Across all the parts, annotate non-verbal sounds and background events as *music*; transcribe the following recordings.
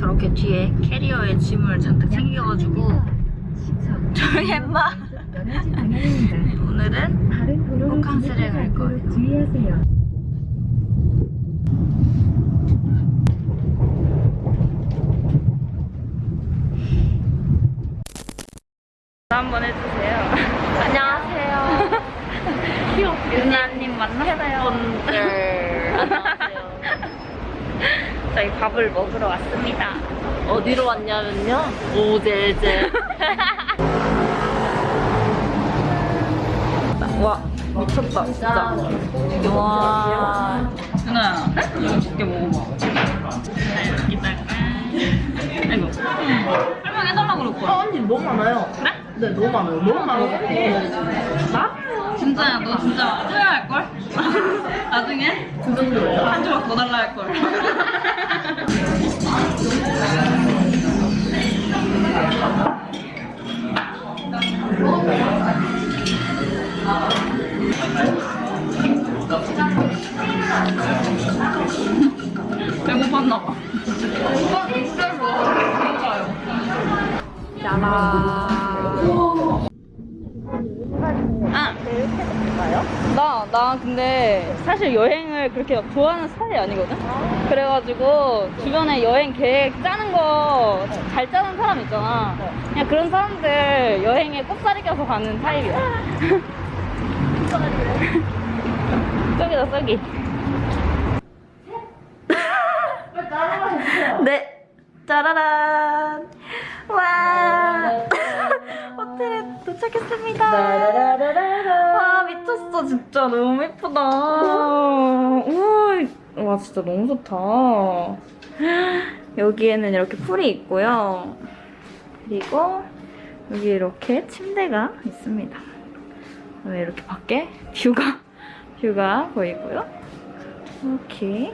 저렇게 뒤에 캐리어에 짐을 잔뜩 챙겨가지고 저희 엠마 오늘은 호캉스를 갈 거예요. 주의하세요 해주세요. 안녕하세요. 유나님 만나요. 분들. 안녕하세요. 저희 밥을 먹으러 왔습니다. 어디로 왔냐면요 오제제 *laughs* 와 미쳤다 진짜. 와. 유나야 이거 두개 먹어봐. 이따가. 아이고. 설명 해달라고 그럴 거야. 언니 너무 많아요 그래? 네 너무 많아요 너무 많아요 나? 진짜야 너 진짜 후회할 걸? *laughs* 나중에 그 정도예요 한 조각 더 달라 할 걸. *laughs* 배고팠나 봐. 아. 나, 나 근데 사실 여행 을 그렇게 막 좋아하는 스타일이 아니거든? 그래가지고 주변에 여행 계획 짜는 거 잘 짜는 사람 있잖아. 그냥 그런 사람들 여행에 꼽사리 껴서 가는 타입이야. *laughs* 썩이다, 썩이. 네. 짜라란. 와. *laughs* 호텔에 도착했습니다. 와 미쳤어 진짜 너무 예쁘다. 우와 와 진짜 너무 좋다. 여기에는 이렇게 풀이 있고요. 그리고 여기 이렇게 침대가 있습니다. 그다음에 이렇게 밖에 뷰가 뷰가 보이고요. 이렇게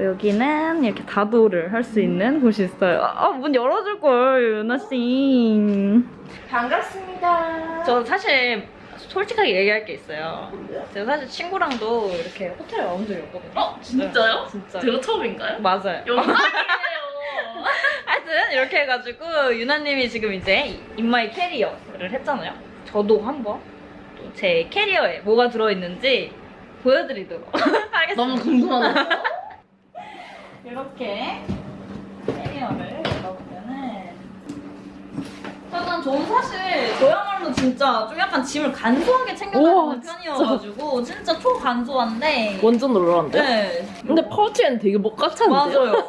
여기는 이렇게 다도를 할 수 있는 곳이 있어요. 아, 문 열어줄 걸, 유나 씨. 반갑습니다 저 사실 솔직하게 얘기할 게 있어요. 제가 사실 친구랑도 이렇게 호텔에 와본 적이 없거든요. 어? 진짜요? 진짜. 제가 처음인가요? 맞아요. 영광이에요 *laughs* 하여튼 이렇게 해가지고 유나님이 지금 이제 in my 캐리어를 했잖아요. 저도 한번 또제 캐리어에 뭐가 들어있는지 보여드리도록 하겠습니다. 너무 궁금하네요 *laughs* 이렇게 캐리어를 열어보면은 약간 저는 사실 저야말로 진짜 좀 약간 짐을 간소하게 챙겨다니는 편이어가지고 진짜, 초간소한데 완전 놀라운데? 네 근데 파우치에는 되게 먹같았는데요? 맞아요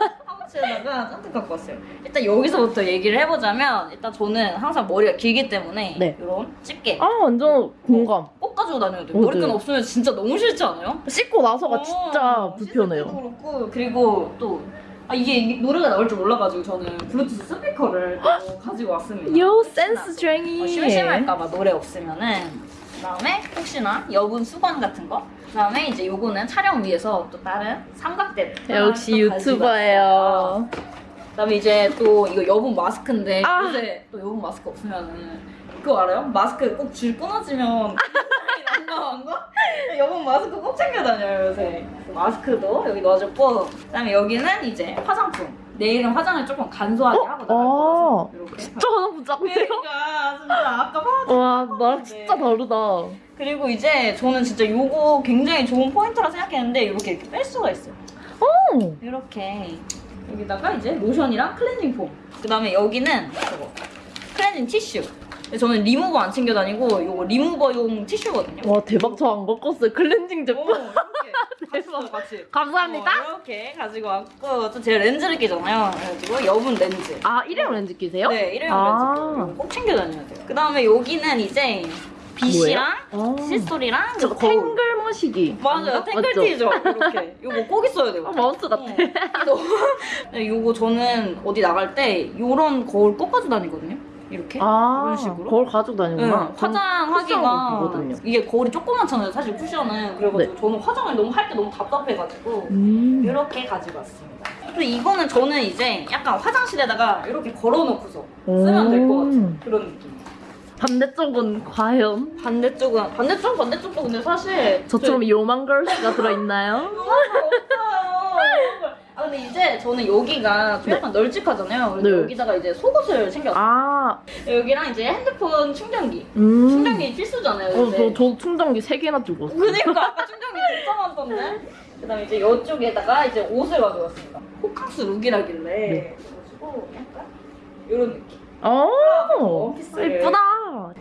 파우치에다가 잔뜩 갖고 왔어요 일단 여기서부터 얘기를 해보자면 일단 저는 항상 머리가 길기 때문에 네. 이런 집게 아 완전 공감 꼭 가지고 다녀야 돼요. 머리끈 없으면 진짜 너무 싫지 않아요? 씻고 나서가 어, 진짜 불편해요 그렇고 그리고 또 아, 이게, 노래가 나올 줄 몰라가지고 저는 블루투스 스피커를 또 가지고 왔습니다. 요 혹시나 센스 쟁이 어, 심심할까봐 노래 없으면은 그다음에 혹시나 여분 수건 같은 거 그다음에 이제 요거는 촬영 위해서 또 다른 삼각대 역시 유튜버예요. 그다음에 이제 또 이거 여분 마스크인데 아. 요새 또 여분 마스크 없으면은 그거 알아요? 마스크 꼭 줄 끊어지면 *laughs* 난감한 거? 여분 마스크 꼭 챙겨 다녀요 요새 마스크도 여기 넣어줬고 그다음에 여기는 이제 화장품 내일은 화장을 조금 간소하게 하고 나갈 어. 거라서 이렇게 진짜 화장품 짱네요 그러니까 진짜 아까 봐도 와 나랑 진짜 다르다 그리고 이제 저는 진짜 요거 굉장히 좋은 포인트라 생각했는데 이렇게 이렇게 뺄 수가 있어요. 오. 이렇게 여기다가 이제 로션이랑 클렌징 폼. 그다음에 여기는 저거 클렌징 티슈. 저는 리무버 안 챙겨 다니고 요거 리무버용 티슈거든요. 와 대박. 저안 꺾었어요. 클렌징 오, 제품. 이렇게 같이 같이. 감사합니다. 어, 이렇게 가지고 왔고 또 제가 렌즈를 끼잖아요. 그래가지고 여분 렌즈. 아 일회용 렌즈 끼세요? 네 일회용 아. 렌즈 꼭 챙겨 다녀야 돼요. 그 다음에 여기는 이제 빗이랑 아. 칫솔이랑 저 그리고 거울. 탱글 머시기 맞아요. 탱글티죠. 이렇게. 요거 꼭 있어야 돼요. 아, 마우스 같아 *laughs* 네, 요거 저는 어디 나갈 때 요런 거울 꼭 가지고 다니거든요. 이렇게. 아 이런 식으로? 거울 가지고 네, 다니구나 전 화장하기가 보거든요. 이게 거울이 조그맣잖아요. 사실 쿠션은. 그래가지고 저는 화장을 너무 할 때 너무 답답해가지고 음. 이렇게 가지고 왔습니다. 그리고 이거는 저는 이제 약간 화장실에다가 이렇게 걸어놓고서 쓰면 될 것 같은 그런 느낌. 반대쪽은 과연 반대쪽은 반대쪽 반대쪽도 근데 사실 저처럼 요만 걸스가 들어있나요? 없어요. *laughs* 아 근데 이제 저는 여기가 좀 약간 널찍하잖아요. 그래서 네. 여기다가 이제 속옷을 챙겼어요. 아, 여기랑 이제 핸드폰 충전기. 음. 충전기 필수잖아요. 어. 저, 저 충전기 3개나 들고 왔어요. 그니까 아까 *laughs* 충전기 진짜 많던데. 그 다음에 이제 이쪽에다가 이제 옷을 가져왔습니다. 호캉스 룩이라길래 네. 그래가지고 약간 이런 느낌. 어, 원피스를. 예쁘다.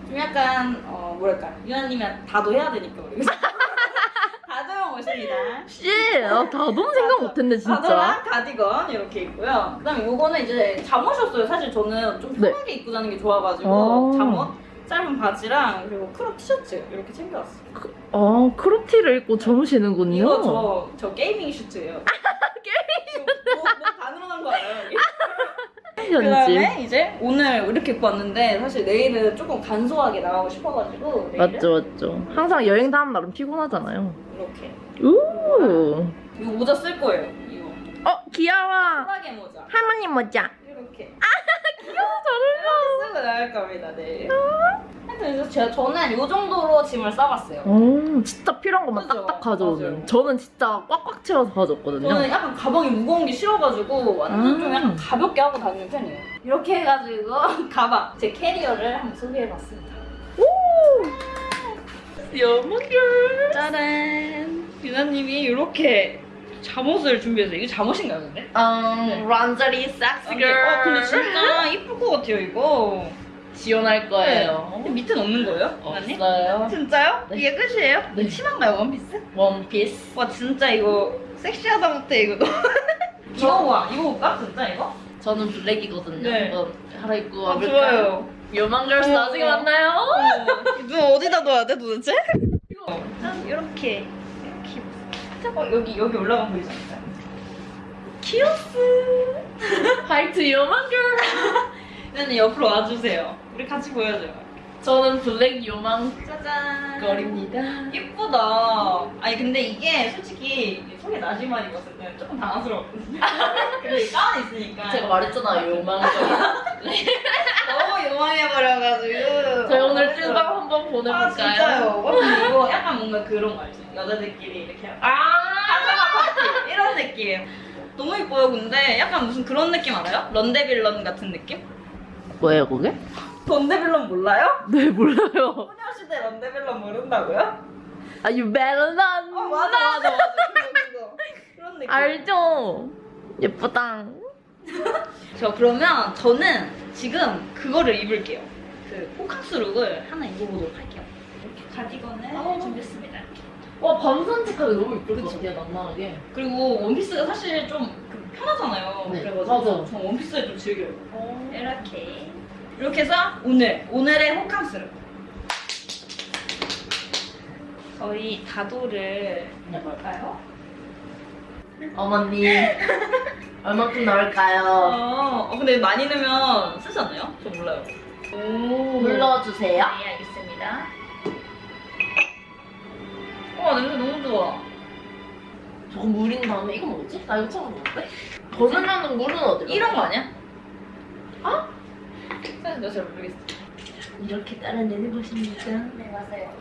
좀 약간 어 뭐랄까 유나님이 다도 해야 되니까 우리 *laughs* 다도형 옷입니다. 씨, 아, 다도 생각 못했네, 진짜. 다도랑 가디건 이렇게 있고요. 그다음에 요거는 이제 잠옷이었어요. 사실 저는 좀 네. 편하게 입고 다니는 게 좋아가지고 어. 잠옷, 짧은 바지랑 그리고 crop 티셔츠 이렇게 챙겨왔어요. 아, crop 티를 입고 주무시는군요. 이거 저, 저 gaming suit예요. *laughs* gaming suit? 뭐, 뭐 가능한 거 알아요? 여기? 현지. 그다음에 이제 오늘 이렇게 입고 왔는데 사실 내일은 조금 간소하게 나가고 싶어가지고 내일은 맞죠, 맞죠. 항상 여행 다음 날은 피곤하잖아요. 이렇게 우. 이거 모자 쓸 거예요. 이거 어, 귀여워. 소라게 모자 할머니 모자. 이렇게. 아 *laughs* 귀여워 이렇게 쓰고 나갈 겁니다 내일. 하여튼 그래서 제가 저는 이 정도로 짐을 싸봤어요. 오, 진짜 필요한 것만 그죠? 딱딱 가져오는. 맞아요. 저는 진짜 꽉꽉 채워서 가져왔거든요. 저는 약간 가방이 무거운 게 싫어가지고 완전 좀 아. 약간 가볍게 하고 다니는 편이에요. 이렇게 해가지고 *laughs* 가방 제 캐리어를 한번 소개해봤습니다. 여문결. 짜란. 유나님이 이렇게 잠옷을 준비했어요. 이거 잠옷인가요, 근데? 음, 란자리 섹시 아, 근데, 어, 근데 진짜 이쁠 것 같아요, 이거. 지원할 거예요. 근데 밑에는 없는 거예요? 없어요. 진짜요? 네. 이게 끝이에요? 네. 치마인가요, 원피스? 원피스. 와, 진짜 이거 섹시하다 못해, 이거. *laughs* 이거 봐, 이거 볼까? 진짜 이거? 저는 블랙이거든요. 네. 한번 갈아입고 아, 와볼까요? 좋아요. 요만 걸스 어. 나중에 만나요. 눈 어디다 둬야 돼, 도대체? 짠, 이렇게. 이렇게. 어, 여기, 여기 올라가 보이지 않나요? 키오스. 화이트 요만걸. 유나님 옆으로 와주세요. 우리 같이 보여줘요. 저는 블랙 요만걸입니다. 짜잔. 예쁘다. 아니 근데 이게 솔직히 소개 나지만 입었을 때는 조금 당황스러웠거든요. *laughs* 근데 가만히 있으니까 제가 말했잖아요 요만걸. 너무 요망해버려가지고. 저희 오늘 찐방 한번 아 보내볼까요? 진짜요. 어, 근데 이거 약간 뭔가 그런 거 알지? 여자들끼리 이렇게 아. 파자마 파티 이런 느낌. 너무 예뻐요. 근데 약간 무슨 그런 느낌 알아요? 런데빌런 같은 느낌? 뭐예요 그게? 런데빌런 몰라요? 네 몰라요. 소녀시대 런데빌런 모른다고요? 아 유베런. 어 맞아 맞아 맞아. 그거 그거. 그런 느낌. 알죠. 예쁘다. *laughs* 저 그러면 저는 지금 그거를 입을게요. 그 호캉스 룩을 하나 입어보도록 할게요. 이렇게 가디건을 어. 준비했습니다. 와 밤산책하기 너무 이쁠 것. 같아요 낭만하게. 그리고 원피스가 사실 좀그 편하잖아요. 네, 그래가지고 맞아요. 전 원피스를 좀 즐겨요. 이렇게 이렇게 해서 오늘 오늘의 호캉스 룩. 저희 다도를 해볼까요? 어머니 *laughs* 얼마큼 나올까요? 어, 어, 근데 많이 넣으면 쓰지 않나요? 저 몰라요. 오. 불러주세요. 네, 알겠습니다. 와, 냄새 너무 좋아. 저거 물인 다음에 이거 뭐지? 나 이거 처음 먹는데? 버전하는 물은 어디? 이런 거 아니야? 아? 내가 잘 모르겠어. 이렇게 따라내는 것입니까? 네, 맞아요.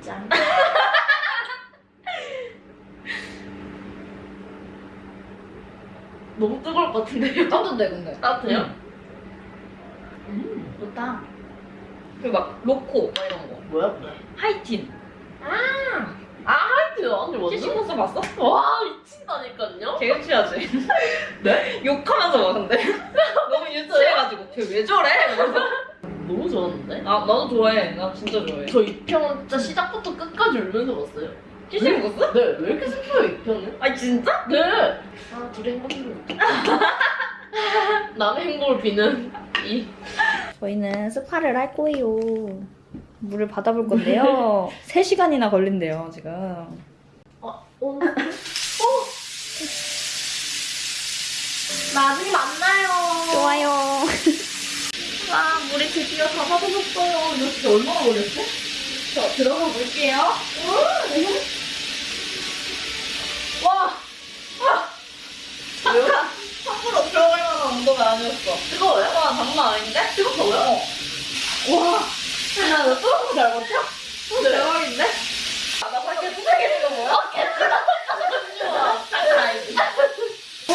짠. *laughs* 너무 뜨거울 것 같은데요? 따뜻해, 근데. 따뜻해요? 음, 좋다. 그리고 막, 로코, 막 이런 거. 뭐야? 하이틴. 아 하이트 언니 완전? 키싱 코스 봤어? 와 미친다니까요? 개 유치하지? *laughs* 네? 욕하면서 막 근데. *laughs* 너무 유치해가지고. 쟤 왜 저래? 이러면서. 너무 좋았는데? 나, 나도 좋아해. 나 진짜 좋아해. 저이편 진짜 시작부터 끝까지 울면서 봤어요. 키싱 코스? 네, 왜 이렇게 슬퍼요 이 편은? 아니, 진짜? 네. 아 둘이 행복해. *laughs* 남의 행복을 비는 이. 저희는 스파를 할 거예요. 물을 받아볼 건데요. 3시간이나 걸린대요, 지금. 어, 오늘. 어. 나중에 만나요. 좋아요. 와, 물이 드디어 다 받아졌어요. 이거 진짜 얼마나 걸렸어? 저 들어가 볼게요. 와, 잠깐! 함부로 들어갈 만한 온도가 아니었어. 뜨거워요? 와, 장난 아닌데? 뜨겁다고요? 와! 나너 소름 잘 못해? 어, 네. 대박인데? 아, 나 밖에 수상해진 거 뭐야? 어, 개쓰다. 오,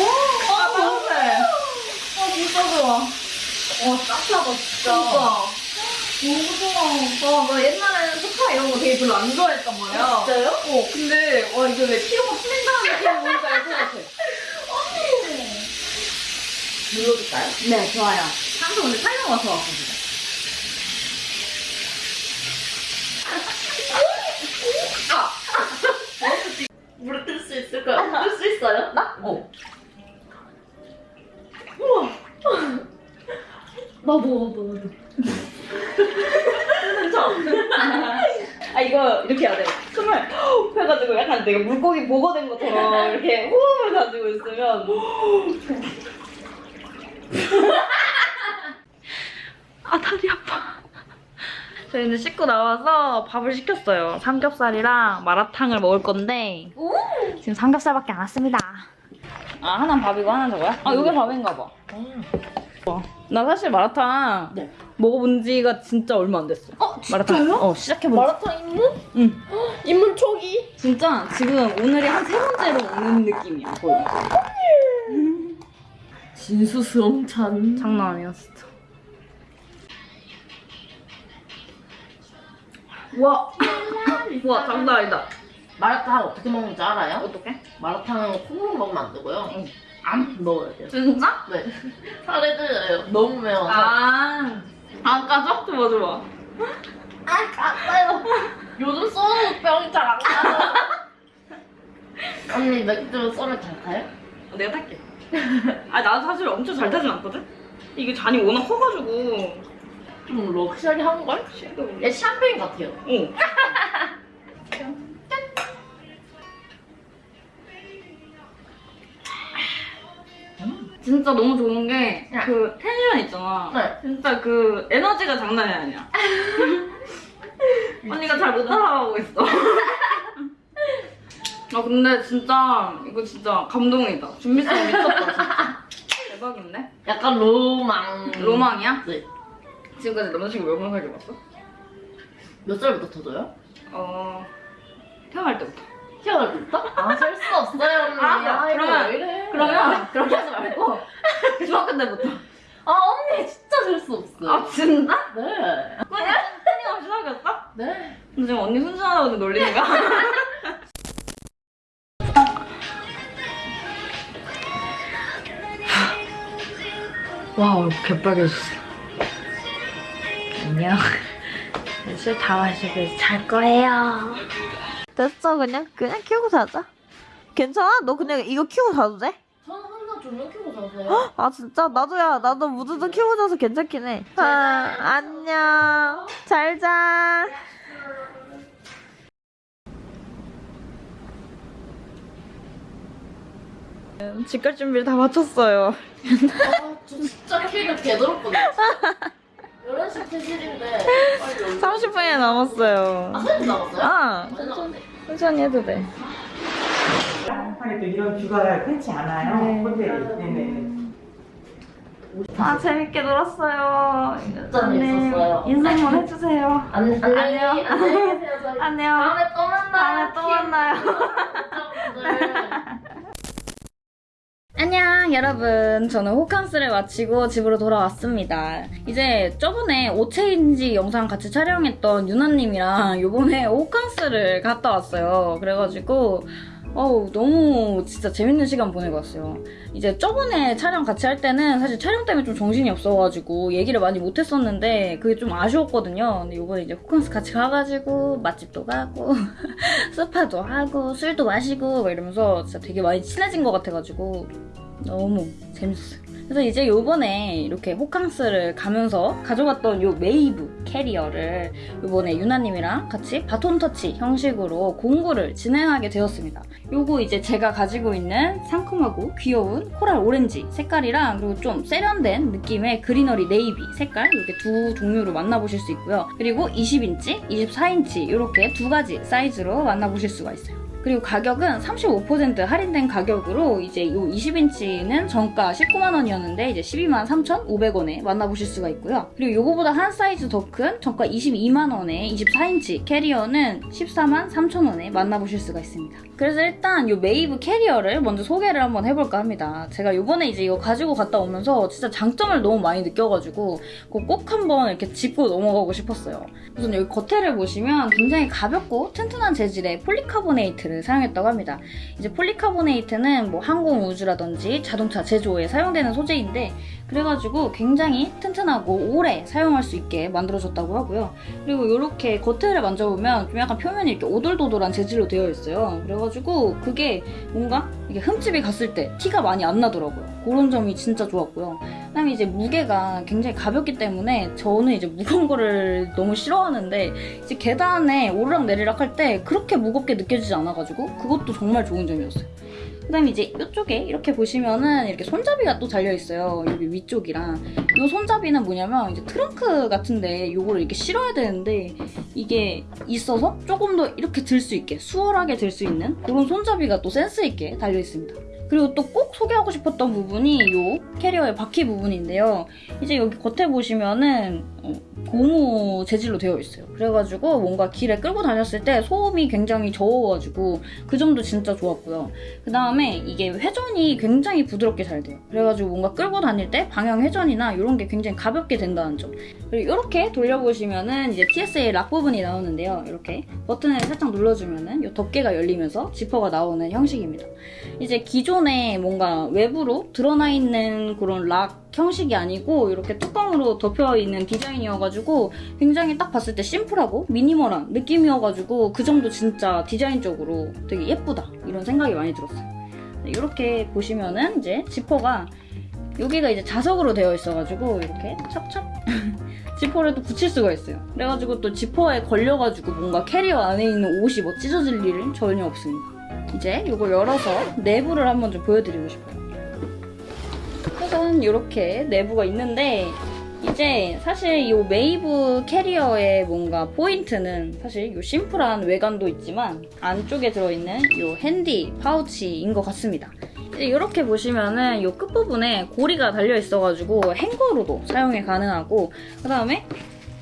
아, 좋네. 아, 진짜 좋아. 어, 와, 짭하다, 진짜. 진짜. 너무 좋아. 와, 나 옛날에는 소파 이런 거 되게 별로 안 좋아했단 말이야. 아, 진짜요? 어, 근데, 와, 이게 왜 피부가 풀린다는 느낌이 뭔지 알것 같아. 눌러줄까요? 네, 좋아요. 항상 오늘 살려와서 왔거든요. 있어요? 나? 어. 우와. *laughs* 나도 나도 나도. 아 이거 이렇게 해야 돼. 숨을 훅 해가지고 약간 내가 물고기 보고된 것처럼 이렇게 호흡을 가지고 있으면 아 다리 아파. 저희는 씻고 나와서 밥을 시켰어요. 삼겹살이랑 마라탕을 먹을 건데 지금 삼겹살밖에 안 왔습니다. 아 하나는 밥이고 하나는 저거야? 아 이게 밥인가 봐. 와, 나 사실 마라탕 네. 먹어본 지가 진짜 얼마 안 됐어. 어 마라탕? 어 시작해본 지 마라탕 입문? 응. 입문 초기? 진짜 지금 오늘이 한 세 번째로 먹는 느낌이야 거의 진수성찬. 장난 아니야 진 짜 와. 우와 장난 아니다 마라탕 어떻게 먹는지 알아요? 어떡해? 마라탕은 콩으로 먹으면 안 되고요. 응. 안 넣어야 돼요. 진짜? 네. 살에 들어요. 너무 매워서. 아, 안 까져? 좋아 좋아 아, 갔어요. 요즘 쏘는 병이 잘안 가요. *laughs* 언니 맥주 쏘면 잘 가요? 내가 탈게 *laughs* 아 나도 사실 엄청 잘 타진 않거든? 이게 잔이 워낙 커가지고 좀 럭셔리한 걸? 얘 샴페인 같아요. 어. 진짜 너무 좋은 게 그 텐션 있잖아 네. 진짜 그 에너지가 장난이 아니야. *laughs* 언니가 잘 못 따라가고 있어. 아 근데 진짜 이거 진짜 감동이다. 준비성 미쳤다 진짜. *laughs* 대박인데? 약간 로망. 로망이야? 네. 지금까지 남자친구 몇명 사귀어 봤어? 몇 살부터 터져요? 어 태어날 때부터. 태어날 때부터? 아, 셀 수 없어요, 언니. *laughs* 아, 이거 그러면- 왜 이래? 그러면 그렇게 하지 말고 중학교 때부터. 아, 언니 진짜 셀 수 없어요. 아 진짜? 네. 그냥 끊임없이 사귀었어? 네. 근데 지금 언니 순수하다고 놀리는 거야? *laughs* 와 얼굴 개빨개졌어 안녕 *laughs* 술 다 마시고 이제 잘 거예요 됐어 그냥 그냥 키우고 자자 괜찮아? 너 그냥 이거 키우고 자도 돼? 저는 항상 조명 켜고 자세요. 아 진짜? 나도 야 나도 무드도 키우고 자서 괜찮긴 해 아, 안녕 잘자 집갈 준비를 다 마쳤어요 아, 저 진짜 키가 개더럽거든요. *laughs* 11시 퇴실인데 빨리 올려. 30분이 남았어요 아, 사진 나왔어요? 아. 천천히 해도 돼 하게 또 이런 뷰가 흔치 않아요. 네. 호텔이. 네네. 아 재밌게 놀았어요 진짜 재밌었어요. 인사 한번 해주세요 안, 안녕. 안녕히 계세요. 저희 안녕 다음에 또 만나요. 다음에 또 만나요. *laughs* 구독자분들. 안녕 여러분. 저는 호캉스를 마치고 집으로 돌아왔습니다. 이제 저번에 오체인지 영상 같이 촬영했던 유나님이랑 요번에 호캉스를 갔다 왔어요. 그래가지고 어우 너무 진짜 재밌는 시간 보내고 왔어요 이제 저번에 촬영 같이 할 때는 사실 촬영 때문에 좀 정신이 없어가지고 얘기를 많이 못했었는데 그게 좀 아쉬웠거든요 근데 요번에 이제 호캉스 같이 가가지고 맛집도 가고 *laughs* 스파도 하고 술도 마시고 막 이러면서 진짜 되게 많이 친해진 것 같아가지고 너무 재밌었어요. 그래서 이제 요번에 이렇게 호캉스를 가면서 가져갔던 요 메이브 캐리어를 요번에 유나님이랑 같이 바톤 터치 형식으로 공구를 진행하게 되었습니다. 요거 이제 제가 가지고 있는 상큼하고 귀여운 coral 오렌지 색깔이랑 그리고 좀 세련된 느낌의 greenery 네이비 색깔 이렇게 두 종류로 만나보실 수 있고요. 그리고 20인치, 24인치 이렇게 두 가지 사이즈로 만나보실 수가 있어요. 그리고 가격은 35% 할인된 가격으로 이제 이 20인치는 정가 19만 원이었는데 기준이었는데 이제 12만 3,500원에 만나보실 수가 있고요. 그리고 요거보다 한 사이즈 더 큰 정가 22만 원에 24인치 캐리어는 14만 3,000원에 만나보실 수가 있습니다. 그래서 일단 요 메이브 캐리어를 먼저 소개를 한번 해볼까 합니다. 제가 요번에 이제 이거 가지고 갔다 오면서 진짜 장점을 너무 많이 느껴가지고 꼭 한번 이렇게 짚고 넘어가고 싶었어요. 우선 여기 겉에를 보시면 굉장히 가볍고 튼튼한 재질의 폴리카보네이트를 사용했다고 합니다. 이제 폴리카보네이트는 뭐 항공 우주라든지 자동차 제조에 사용되는 소재인데 그래가지고 굉장히 튼튼하고 오래 사용할 수 있게 만들어졌다고 하고요. 그리고 이렇게 겉을 만져보면 좀 약간 표면이 이렇게 오돌도돌한 재질로 되어 있어요. 그래가지고 그게 뭔가 이게 흠집이 갔을 때 티가 많이 안 나더라고요. 그런 점이 진짜 좋았고요. 그다음에 이제 무게가 굉장히 가볍기 때문에 저는 이제 무거운 거를 너무 싫어하는데 이제 계단에 오르락 내리락 할 때 그렇게 무겁게 느껴지지 않아가지고 그것도 정말 좋은 점이었어요. 그 다음에 이제 이쪽에 이렇게 보시면은 이렇게 손잡이가 또 달려 있어요. 여기 위쪽이랑 이 손잡이는 뭐냐면 이제 트렁크 같은데 요거를 이렇게 실어야 되는데 이게 있어서 조금 더 이렇게 들 수 있게 수월하게 들 수 있는 그런 손잡이가 또 센스 있게 달려 있습니다. 그리고 또 꼭 소개하고 싶었던 부분이 이 캐리어의 바퀴 부분인데요. 이제 여기 겉에 보시면은 어, 고무 재질로 되어 있어요. 그래가지고 뭔가 길에 끌고 다녔을 때 소음이 굉장히 적어가지고 그 점도 진짜 좋았고요. 그 다음에 이게 회전이 굉장히 부드럽게 잘 돼요. 그래가지고 뭔가 끌고 다닐 때 방향 회전이나 이런 게 굉장히 가볍게 된다는 점. 그리고 이렇게 돌려보시면은 이제 TSA 락 부분이 나오는데요. 이렇게 버튼을 살짝 눌러주면은 이 덮개가 열리면서 지퍼가 나오는 형식입니다. 이제 기존에 뭔가 외부로 드러나 있는 그런 락 형식이 아니고 이렇게 뚜껑으로 덮여 있는 디자인이어가지고 굉장히 딱 봤을 때 심플하고 미니멀한 느낌이어가지고 그 점도 진짜 디자인적으로 되게 예쁘다 이런 생각이 많이 들었어요. 이렇게 보시면은 이제 지퍼가 여기가 이제 자석으로 되어 있어가지고 이렇게 척척 지퍼를 또 붙일 수가 있어요. 그래가지고 또 지퍼에 걸려가지고 뭔가 캐리어 안에 있는 옷이 뭐 찢어질 일은 전혀 없습니다. 이제 이걸 열어서 내부를 한번 좀 보여드리고 싶어요. 짜잔 이렇게 내부가 있는데 이제 사실 이 메이브 캐리어의 뭔가 포인트는 사실 이 심플한 외관도 있지만 안쪽에 들어있는 이 handy 파우치인 것 같습니다. 이렇게 보시면은 이 끝부분에 고리가 달려 있어가지고 행거로도 사용이 가능하고 그 다음에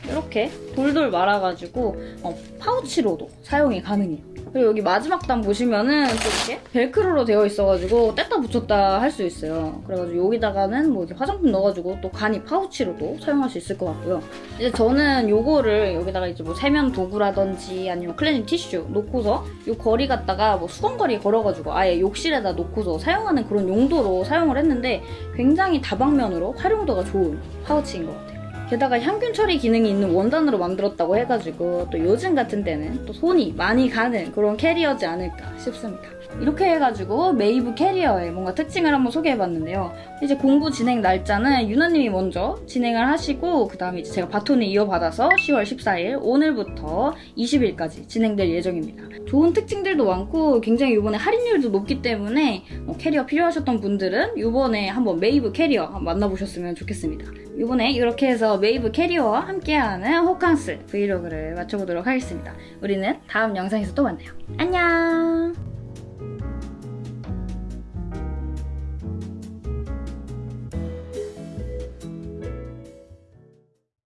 이렇게 돌돌 말아가지고 어, 파우치로도 사용이 가능해요. 그리고 여기 마지막 단 보시면은 또 이렇게 벨크로로 되어 있어가지고 뗐다 붙였다 할 수 있어요. 그래가지고 여기다가는 뭐 이렇게 화장품 넣어가지고 또 간이 파우치로도 사용할 수 있을 것 같고요. 이제 저는 요거를 여기다가 이제 뭐 세면 도구라든지 아니면 클렌징 티슈 놓고서 요 거리 갖다가 뭐 수건거리 걸어가지고 아예 욕실에다 놓고서 사용하는 그런 용도로 사용을 했는데 굉장히 다방면으로 활용도가 좋은 파우치인 것 같아요. 게다가 향균 처리 기능이 있는 원단으로 만들었다고 해가지고 또 요즘 같은 때는 또 손이 많이 가는 그런 캐리어지 않을까 싶습니다. 이렇게 해가지고 메이브 캐리어의 뭔가 특징을 한번 소개해봤는데요. 이제 공구 진행 날짜는 유나님이 먼저 진행을 하시고 그 다음에 이제 제가 바톤을 이어받아서 10월 14일 오늘부터 20일까지 진행될 예정입니다. 좋은 특징들도 많고 굉장히 이번에 할인율도 높기 때문에 어, 캐리어 필요하셨던 분들은 이번에 한번 메이브 캐리어 만나보셨으면 좋겠습니다. 이번에 이렇게 해서 메이브 캐리어와 함께하는 호캉스 브이로그를 마쳐보도록 하겠습니다. 우리는 다음 영상에서 또 만나요. 안녕!